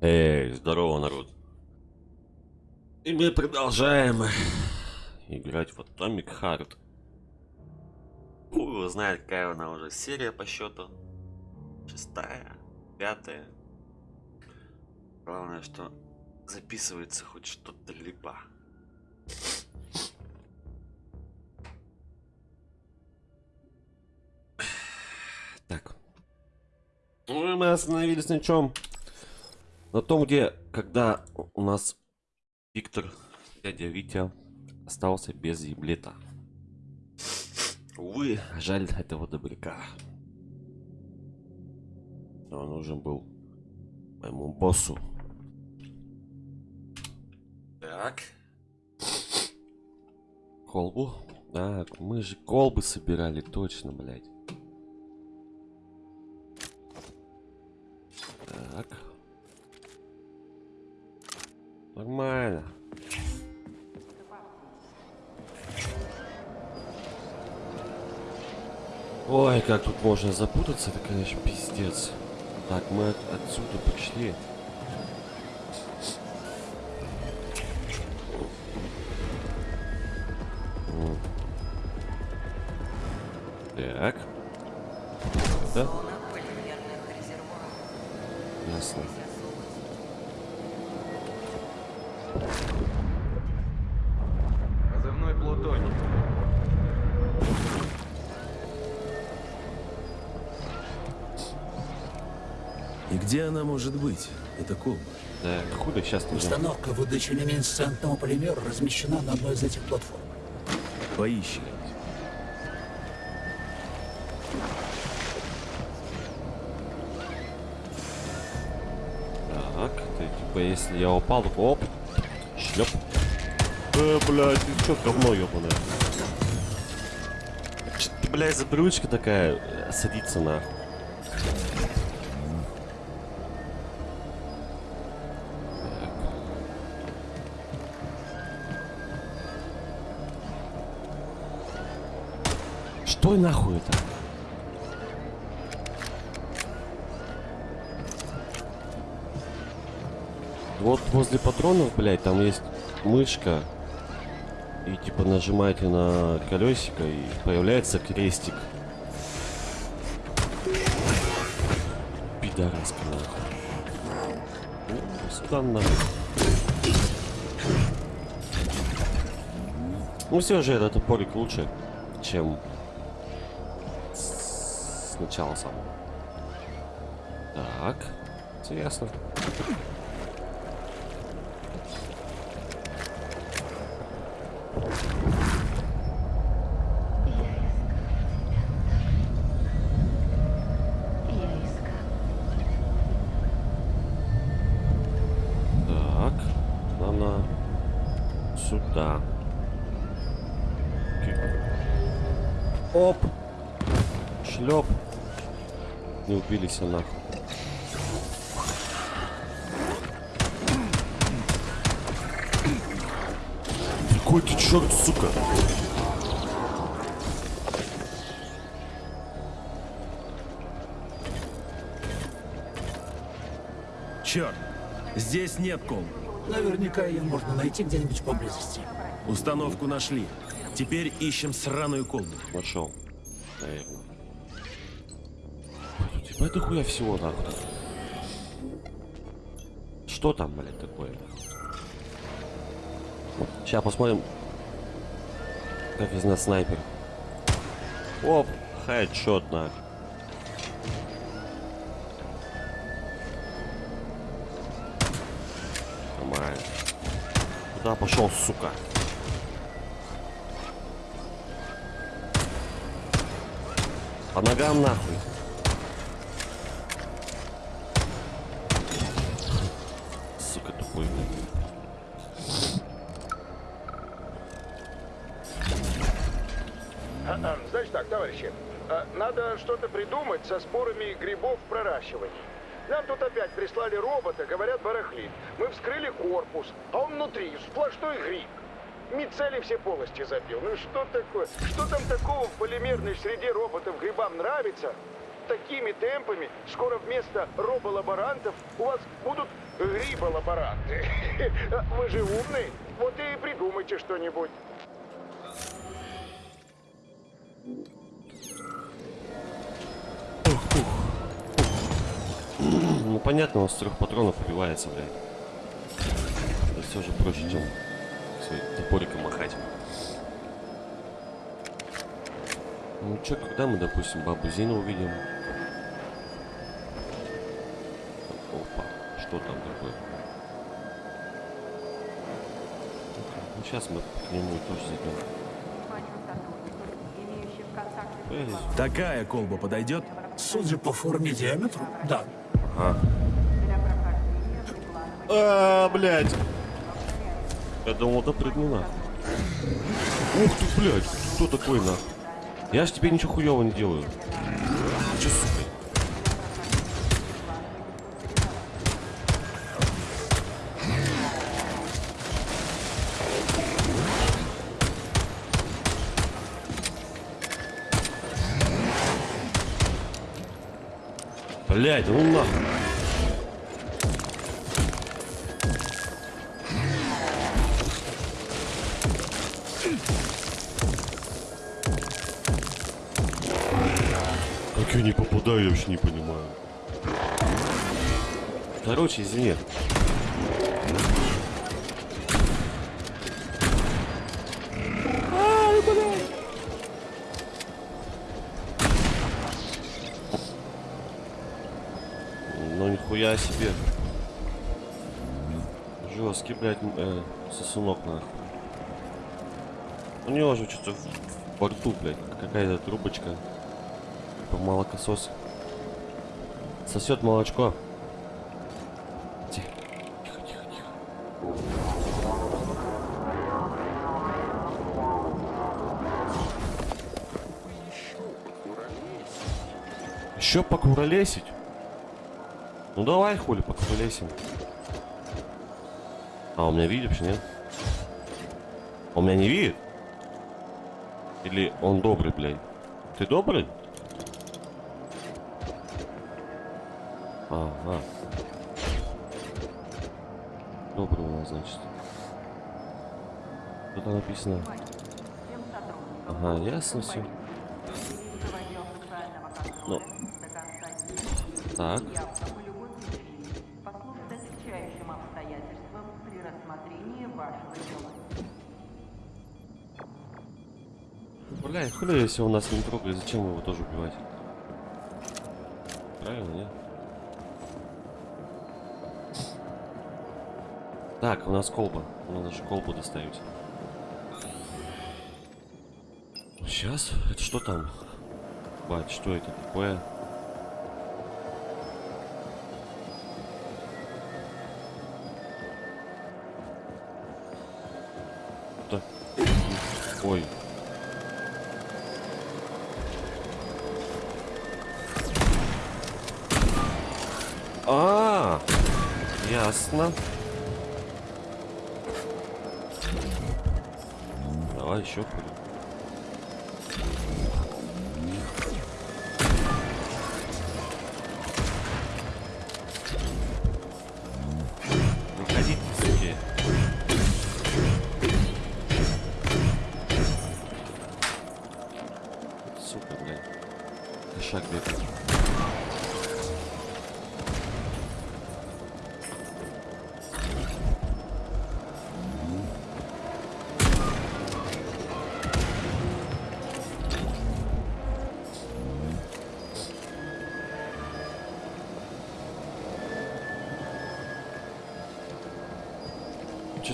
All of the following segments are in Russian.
Эй, здорово, народ. И мы продолжаем играть в Atomic Heart. Хуй знает, какая она уже серия по счету. Шестая, пятая. Главное, что записывается хоть что-то либо. Так. Ну, мы остановились на чем? На том, где, когда у нас Виктор, дядя Витя, остался без еблета. Увы, жаль этого добряка. Он нужен был моему боссу. Так. Колбу? Так, мы же колбы собирали, точно, блядь. Так. Нормально. Ой, как тут можно запутаться, это, конечно, пиздец. Так, мы от отсюда пришли. Это колба. Так, худо сейчас нужно. Установка выдачи люминесцентного полимера размещена на одной из этих платформ. Поищи. Так, ты, типа, если я упал, оп, шлеп. Э, блядь, ты чё, говно ёбаное? Чё ты, блядь, за брючка такая э, садится Что нахуй это? Вот возле патронов, блядь, там есть мышка. И типа нажимаете на колесико и появляется крестик. Пидораска нахуй. Ну, нахуй. Ну все же этот топорик лучше, чем с- сначала сам. Так, интересно. Сюда. Оп! Шлеп. Не убились нахуй. Какой ты черт, сука! Черт! Здесь нет колбы. Наверняка ее можно найти где-нибудь поблизости. Установку нашли. Теперь ищем сраную колбу. Нашел. Наверное. Типа это хуя всего нахуй. Что там, блядь, такое? Сейчас посмотрим. Как из нас снайпер. Оп, хедшот на. Нормально. Куда пошел, сука? По ногам нахуй. Товарищи, а, надо что-то придумать со спорами грибов в проращивании. Нам тут опять прислали робота, говорят, барахлит. Мы вскрыли корпус, а он внутри сплошной гриб. Мицели все полости забил. Ну что такое? Что там такого в полимерной среде роботов грибам нравится? такими темпами скоро вместо роболаборантов у вас будут гриболаборанты. Вы же умный, вот и придумайте что-нибудь. Ну понятно, он с трех патронов убивается, блядь. Это все же проще, чем топориком махать. Ну чё, когда мы, допустим, бабу Зину увидим? Опа, что там такое? Ну сейчас мы к нему тоже зайдем. Такая колба подойдет? Судя по форме диаметру, да. А, блядь. Я думал, да прыгну нахуй. Ух ты, блядь, кто такой нахуй? Я ж тебе ничего хуёвого не делаю. Чё, сука? Блядь, ну нахуй. Как я не попадаю, я вообще не понимаю. Короче, извини. Ну нихуя себе. Жесткий, блядь, э, сосунок нахуй. У него же что-то в борту, блядь, какая-то трубочка. Типа молокосос. Сосет молочко. Тихо, тихо. Еще покуролесить? Ну давай, хули, покуролесим. А, у меня видит вообще, нет? Он меня не видит? Или он добрый, блядь? Ты добрый? У нас, значит. Что-то написано. Ага, ясно все. Ну. Так. Бля, хули, если он нас не трогает, зачем его тоже убивать? Правильно, нет? Так, у нас колба. Надо же колбу доставить. Сейчас? Это что там? Бать, что это такое? Давай еще хули.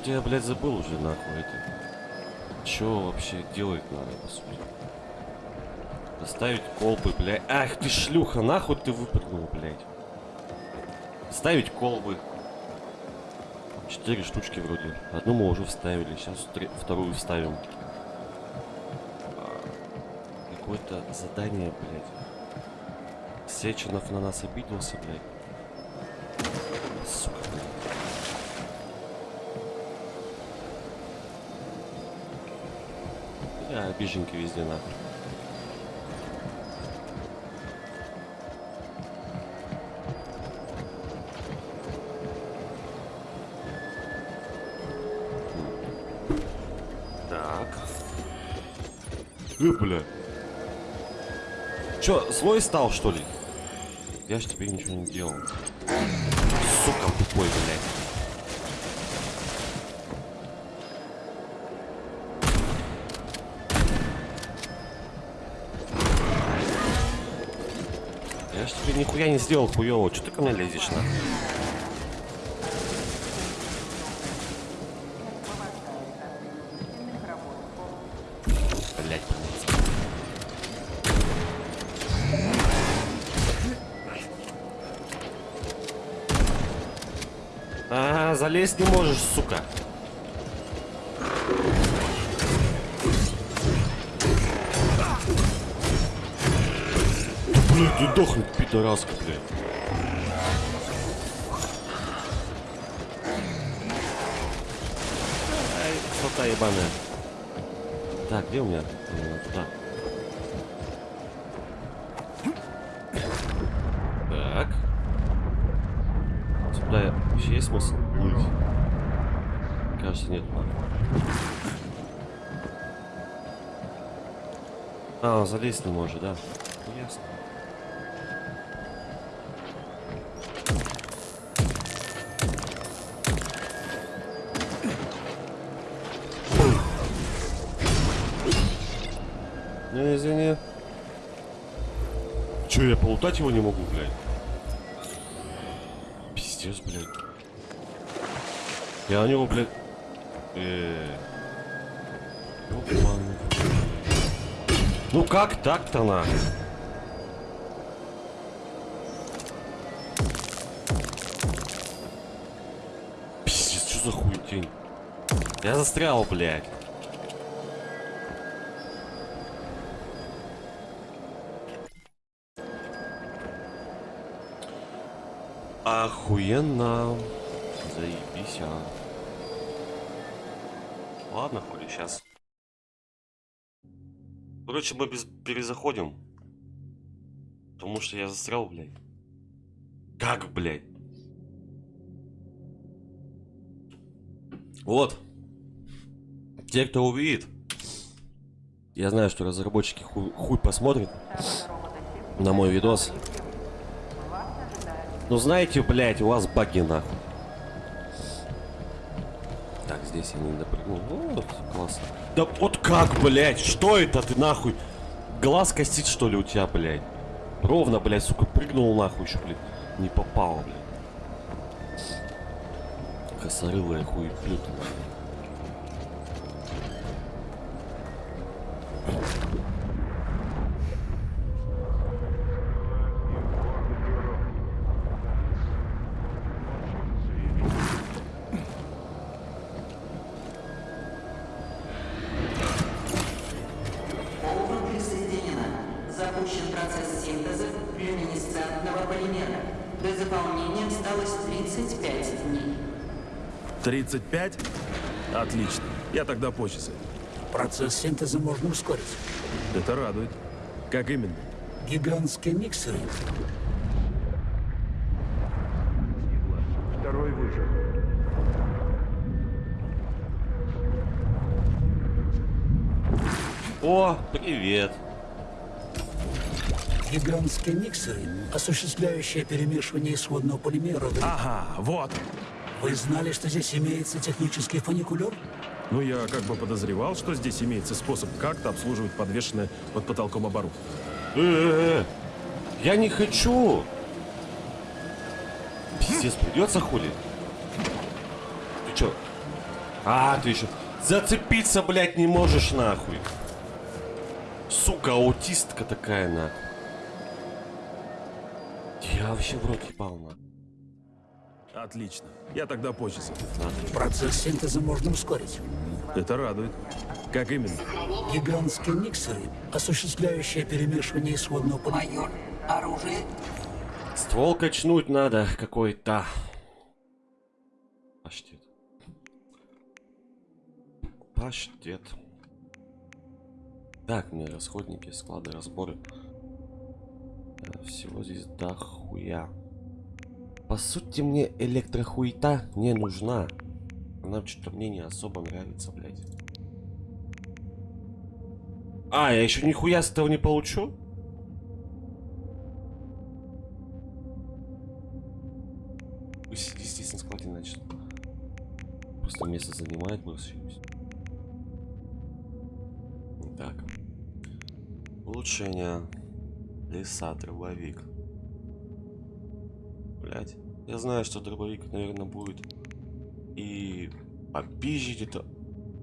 Что-то я, блядь, забыл уже, нахуй, это. Чё вообще делать надо, по сути? Доставить колбы, блядь. Ах ты шлюха, нахуй ты выпрыгнул, блядь. Ставить колбы. Четыре штучки вроде. Одну мы уже вставили, сейчас вторую вставим. Какое-то задание, блядь. Сеченов на нас обиделся, блядь. А, обиженьки везде нахрен. Так. Э, бля. Чё, злой стал, что ли? Я ж тебе ничего не делал. Сука, тупой, блядь. Я не сделал хуёво. Чё ты ко мне лезешь, на? Блять, А, залезть не можешь, сука. Блядь, ты дохнет, пидораска, блядь. Ай, фото ебаная. Так, где у меня? Э, Туда. Так. Сюда вообще есть смысл плыть? Кажется, нет. А, он залезть не может, да? Ну, Ясно. Полутать его не могу, блядь? Пиздец, блядь. Я на него, блядь... Э ёбаный. Ну как так-то на? Пиздец, что за хуетень? Я застрял, блядь. Охуенно. Заебись, а. Ладно, хули, сейчас. Короче, мы без перезаходим. Потому что я застрял, блядь. Как, блядь? Вот. Те, кто увидит. Я знаю, что разработчики хуй, хуй посмотрят на мой видос. Ну знаете, блядь, у вас баги нахуй. Так, здесь я не допрыгнул. Вот, классно. Да вот как, блядь? Что это ты нахуй? Глаз косит, что ли, у тебя, блядь? Ровно, блядь, сука, прыгнул нахуй еще, блядь. Не попал, блядь. Косорылая хуй плют. Полно 35? Отлично. Я тогда позже зайду. Процесс синтеза можно ускорить. Это радует. Как именно? Гигантские миксеры Второй выжил. О, привет. Гигантские миксеры, осуществляющие перемешивание исходного полимера. Ага, вот. Вы знали, что здесь имеется технический фуникулер? Ну, я как бы подозревал, что здесь имеется способ как-то обслуживать подвешенное под потолком оборудование. Э-э-э. Я не хочу. Пиздец, придется хули? Ты чё? А, ты еще зацепиться, блядь, не можешь нахуй. Сука, аутистка такая нахуй. Я вообще в рот ебал нахуй. Отлично. Я тогда позже. Процесс синтеза можно ускорить. Это радует. Как именно? Гигантские миксеры, осуществляющие перемешивание исходного полимера. Майор, оружие Ствол качнуть надо какой-то. Паштет. Паштет. Так, мне расходники, склады, разборы. Э, Всего здесь дохуя. По сути, мне электрохуета не нужна. Она что-то мне не особо нравится, блядь. А, я еще нихуя с этого не получу? Пусть сидит здесь на складе, значит. Просто место занимает, и всё. Так. Улучшение. Леса, дробовик. Блять. Я знаю, что дробовик, наверное, будет и попизжить это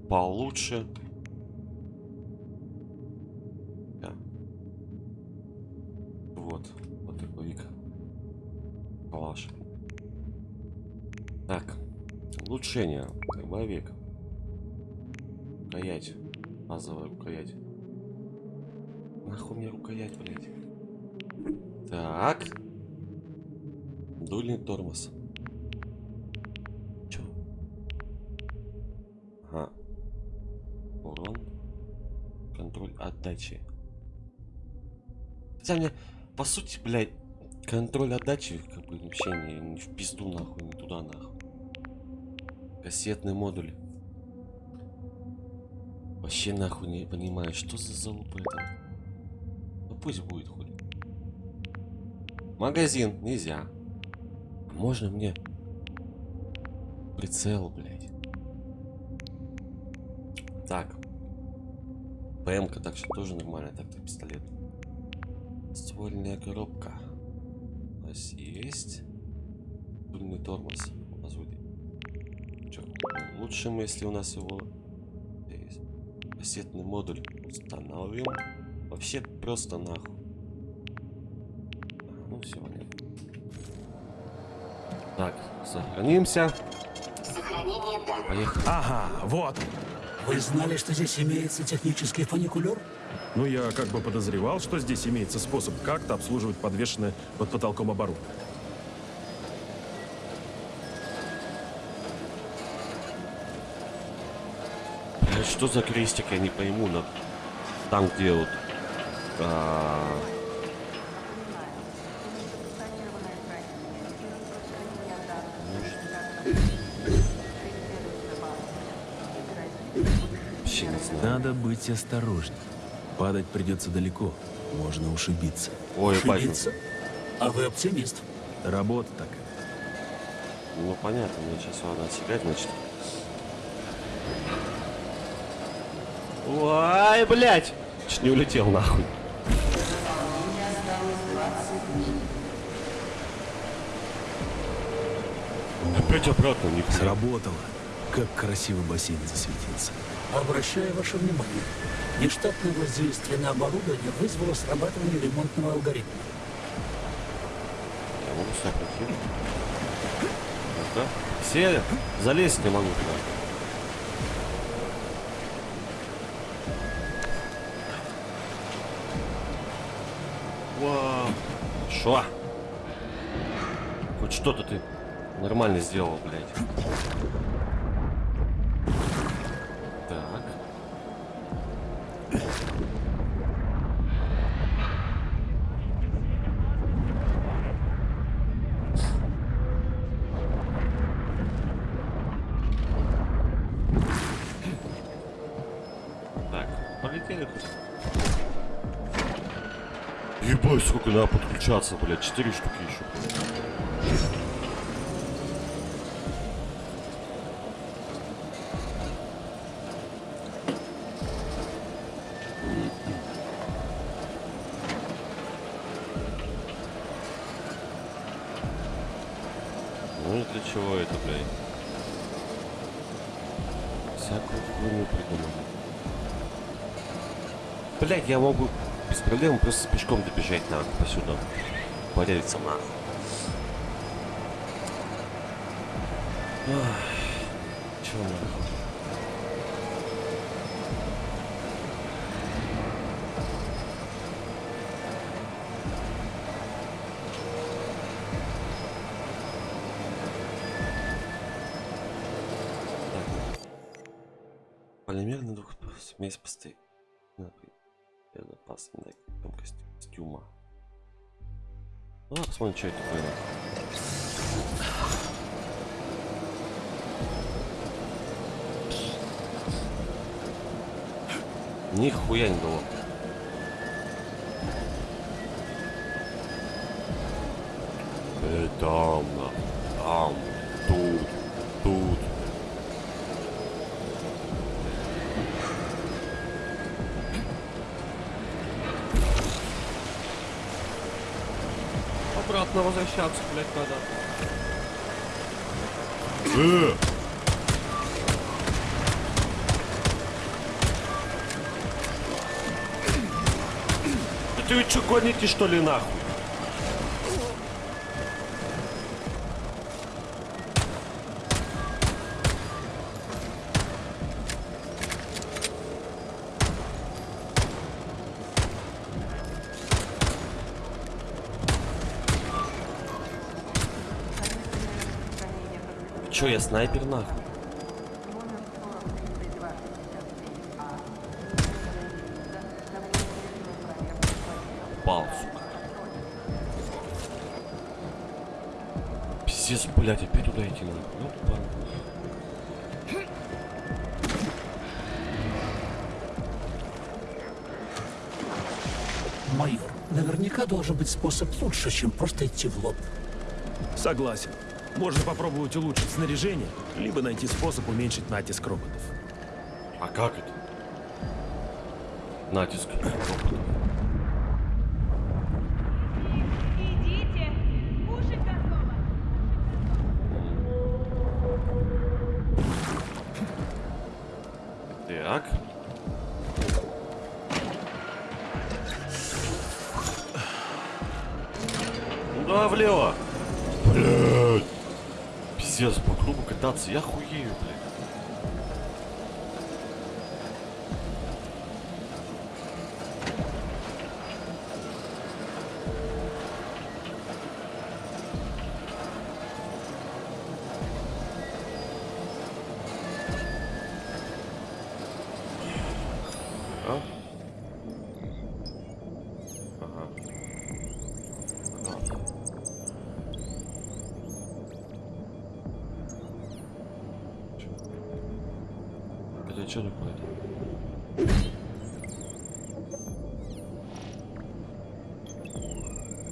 получше. Да. Вот. Вот дробовик. Калаш. Так. Улучшение. Дробовик. Рукоять. Базовая рукоять. Нахуй мне рукоять, блядь. Так. Дульный тормоз. Чё? Ага. Урон. Контроль отдачи. Хотя мне, по сути, блядь, контроль отдачи, как бы, вообще не, не в пизду, нахуй, не туда, нахуй. Кассетный модуль. Вообще нахуй не понимаю, что за залупа это. Ну пусть будет хуй. Магазин нельзя. Можно мне прицел, блядь. Так. ПМ-ка так что тоже нормально, так-то пистолет. Ствольная коробка. У нас есть. Дульный тормоз. Вроде. Чё, лучше мы, если у нас его есть. Кассетный модуль установим. Вообще просто нахуй. А, Ну все. Так, сохранимся. Поехали. Ага, вот. Вы знали, что здесь имеется технический фуникулер? Ну, я как бы подозревал, что здесь имеется способ как-то обслуживать подвешенное под потолком оборудование. Блядь, Что за крестик, я не пойму. На... Там, где вот... а, Санированная хранилище. Распространение данных. Вообще не знаю. Надо быть осторожней. Падать придется далеко. Можно ушибиться. Ой, ебать. Ошибиться? А вы оптимист. Работа такая. Ну понятно, мне сейчас надо отсекать, значит. Ой, блядь! Чуть не улетел нахуй. Выполнение осталось 20 дней. Опять обратно, не Сработало. Как красиво бассейн засветился. Обращаю ваше внимание. Нештатное воздействие на оборудование вызвало срабатывание ремонтного алгоритма. Я могу. Ну-ка. Все залезть не могу туда. Вау. Шо? Хоть что-то ты нормально сделал, блядь. Надо подключаться, блядь, четыре штуки еще. Ну для чего это, блядь? Всякую хуйню придумали. Блять, я могу без проблем просто пешком добежать посюда. Порядиться нахуй. Ах, Чё нахуй? Полимерный двух смесь постоянно безопасной емкости костюма. Ну, посмотрим, что это такое. Нихуя не дало. Э, там, там, тут, тут. Обратно возвращаться, блядь, надо. Э! Ты что, гоните, что ли, нахуй? Чё, я снайпер, нахуй? Номер 403267А. Давление проверки Пал, сука. Пиздец, блядь, опять туда идти надо. Ну, тупо. Майор, наверняка должен быть способ лучше, чем просто идти в лоб. Согласен. Можно попробовать улучшить снаряжение, либо найти способ уменьшить натиск роботов. А как это? Натиск. роботов. Так. Ну да, влево. Пиздец, по кругу кататься, я хуею, блядь.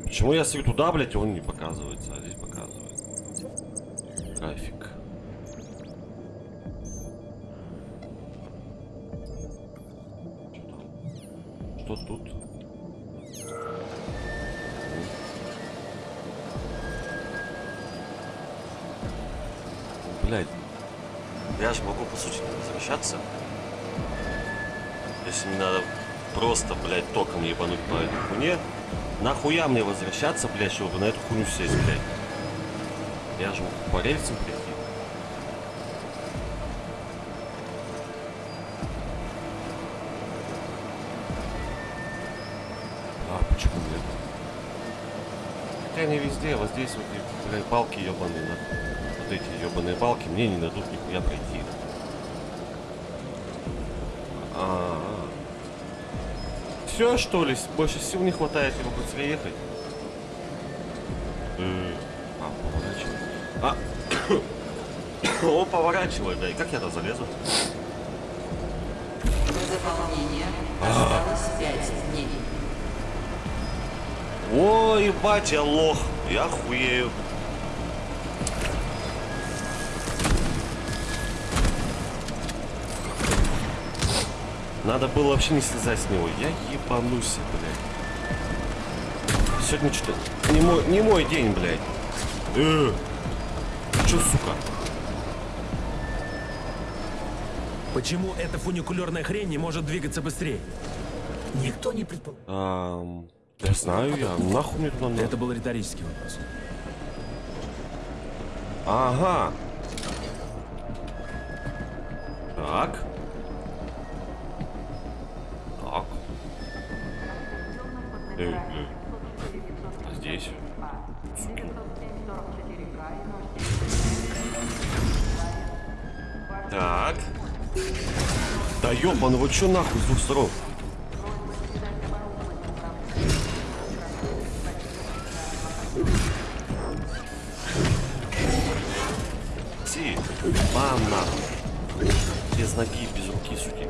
Почему я смотрю туда, блядь, он не показывается, а здесь показывает? График. Нахуя мне возвращаться, блядь, чтобы на эту хуйню сесть, блядь? Я же могу по рельсам прийти. А, почему нет? Хотя не везде, вот здесь вот, блядь, балки ебаные, на. Вот эти ебаные балки мне не дадут нихуя пройти. Все, что ли? Больше сил не хватает, его быстрее ехать. А, поворачивай. А, он поворачивает, да, и как я туда залезу? До заполнения осталось 5 дней. Ой, ебать, я лох. Я хуею. Надо было вообще не слезать с него. Я ебанусь, блядь. Сегодня что-то не мой, не мой день, блядь. Э, чё, сука? Почему эта фуникулерная хрень не может двигаться быстрее? Никто не предполагал. Ам, я знаю я. Нахуй мне туда надо? Это был риторический вопрос. Ага. Так. Так. Да ёбан, вот чё нахуй с двух сторон? Си, мам нахуй. Без ноги, без руки, суки.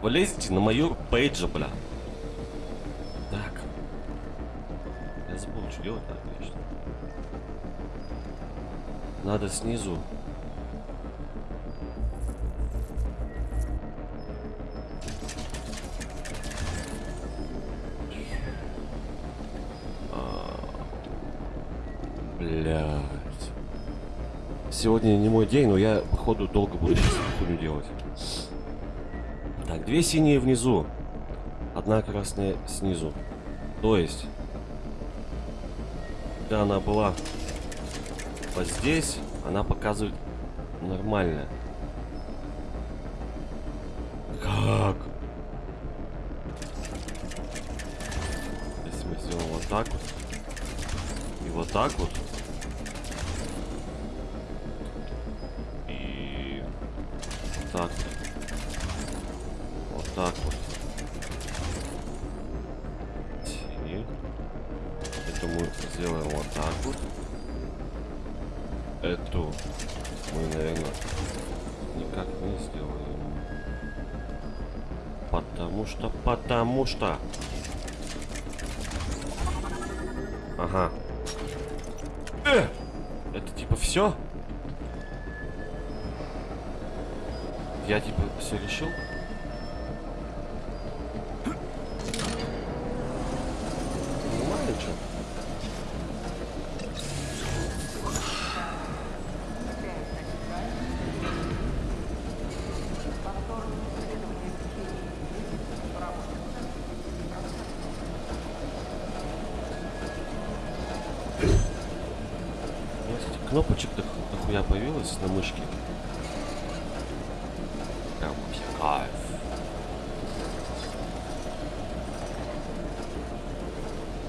Вы лезете на мою пейджа, бля. Надо снизу. А, Блядь. Сегодня не мой день, но я, походу, долго буду сейчас хуйню делать. Так, две синие внизу. Одна красная снизу. То есть, когда она была вот здесь, она показывает нормально. Как? Если мы сделаем вот так вот. И вот так вот. Потому. Кнопочек дох- дохуя появилось на мышке. Прям вообще кайф.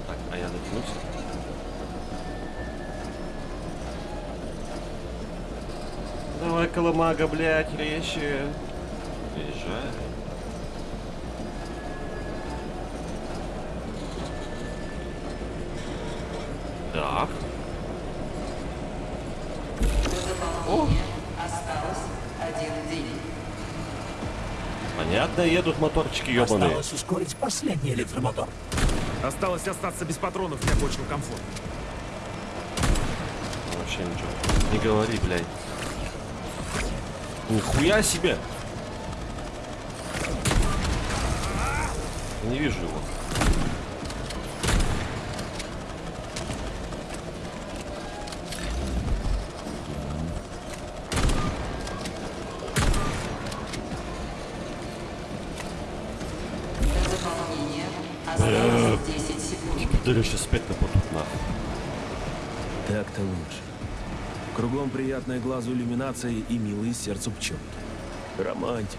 Так, а я дотянусь? Давай, коломага, блядь, резче. Приезжай. Понятно, едут моторчики ебаные. Осталось ускорить последний электромотор. Осталось остаться без патронов для большего комфорта. Вообще ничего. Не говори, блядь. Нихуя себе! Не вижу его. Пидоры сейчас опять нападут нахуй. Так-то лучше. Кругом приятная глазу иллюминация и милые сердцу пчелки. Романтика.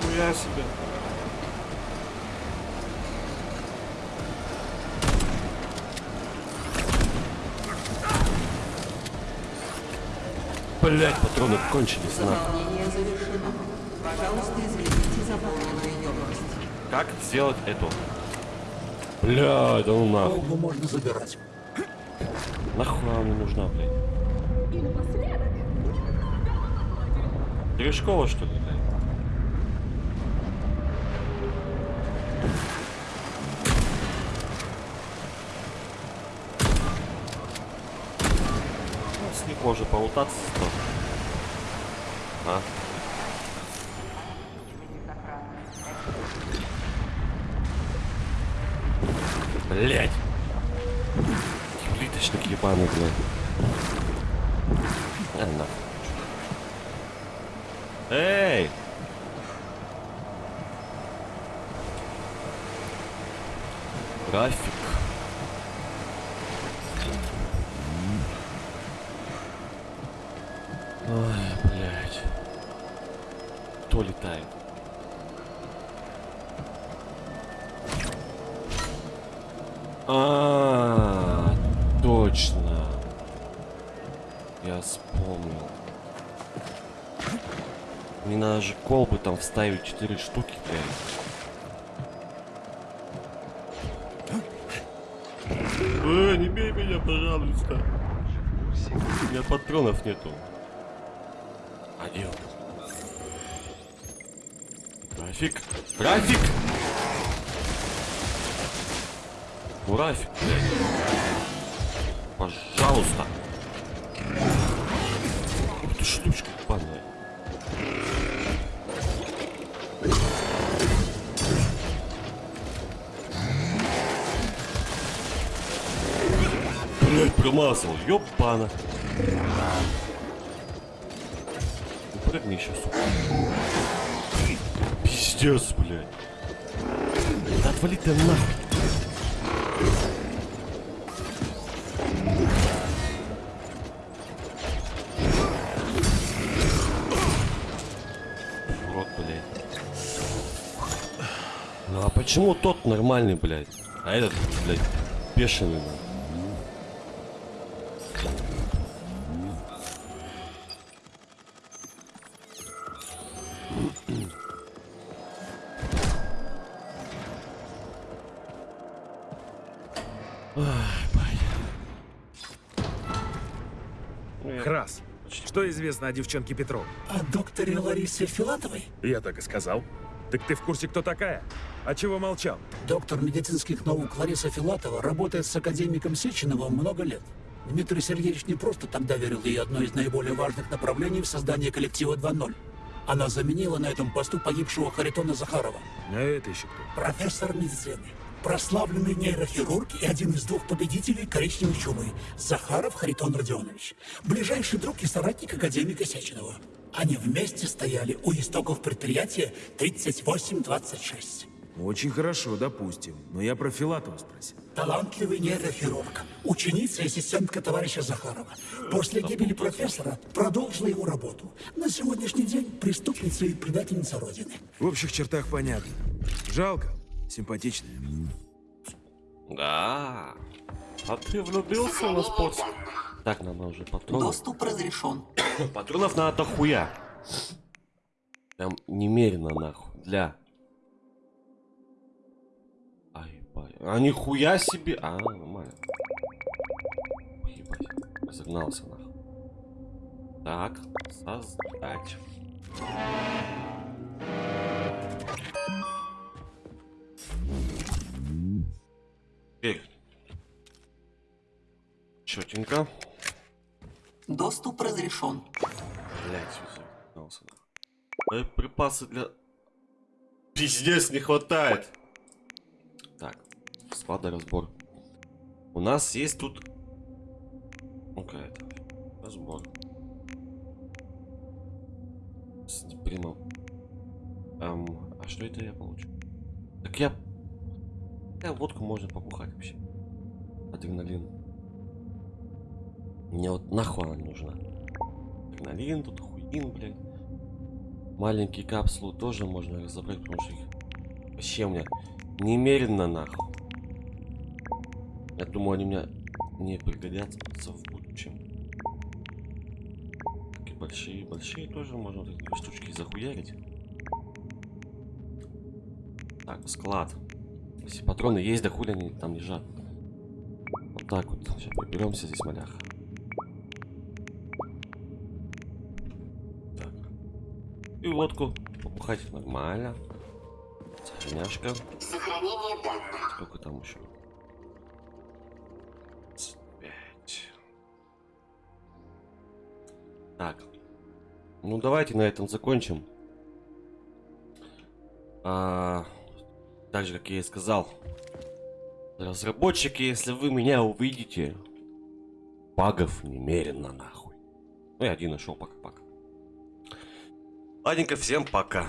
Нихуя себе. Блять, патроны кончились нахуй. Пожалуйста, извините. Как сделать эту? Бля, ну нахуй. Колбу можно забирать. Нахуй она мне нужна, блядь? И напоследок, Терешкова, что ли, блядь? Ну, с них можно полутаться, что? А? Блять! Плиточник ебаный, блядь. А, нахуй. Эй! График. Ой, вставить 4 штуки, блядь. Э, не бей меня, пожалуйста. У меня патронов нету. Один. Трафик. Трафик! Ну, Рафик, блядь. Пожалуйста. Ух ты штучка Ёбана. Ну, Прыгни сука. Пиздец, блядь. Да отвали ты нахуй. Блядь. Ну а почему тот нормальный, блядь? А этот, блядь, бешеный, нахуй? Крас, что известно о девчонке Петров? О докторе Ларисе Филатовой? Я так и сказал. Так ты в курсе, кто такая? А чего молчал? Доктор медицинских наук Лариса Филатова работает с академиком Сеченовым много лет. Дмитрий Сергеевич не просто тогда верил ей одно из наиболее важных направлений в создании коллектива 2.0. Она заменила на этом посту погибшего Харитона Захарова. А это еще кто? Профессор медицины. Прославленный нейрохирург и один из двух победителей коричневой чумы. Захаров Харитон Родионович. Ближайший друг и соратник академика Сеченова. Они вместе стояли у истоков предприятия 3826. Очень хорошо, допустим. Но я про Филатова спросил. Талантливый нейрохирург, ученица и ассистентка товарища Захарова. После гибели профессора продолжила его работу. На сегодняшний день преступница и предательница Родины. В общих чертах понятно. Жалко. Симпатичная. Да. А ты влюбился на спорт? Так, нам уже патронов. Доступ разрешен. Патронов надо дохуя. Прям немерено нахуй. Для. Ай, бай. А нихуя себе. А, нормально. Ебать. Загнался нахуй. Так, создать. Теперь. Четенько. Доступ разрешен. Блять, все нахуй. Припасы для... Пиздец, не хватает. Так, складоразбор. У нас есть тут... Ну-ка это... Разбор. Примом. Эм, а что это я получу? Так я... Я водку можно побухать вообще. Адреналин. Мне вот нахуй она не нужна. Адреналин, тут хуин, блядь. Маленькие капсулы тоже можно разобрать, потому что их вообще у меня немерено нахуй. Я думаю, они мне не пригодятся в будущем. Такие большие, большие тоже можно вот эти штучки захуярить. Так, склад. Если патроны есть, да хули они там лежат. Вот так вот. Сейчас приберемся здесь, маляха. Так. И водку побухать нормально. Сохраняшка. Сохранение данных. Сколько там еще? 25. Так. Ну давайте на этом закончим. А, так же, как я и сказал. Разработчики, если вы меня увидите, багов немерено нахуй. Ну, я один нашел пока-пока. Ладненько, всем пока.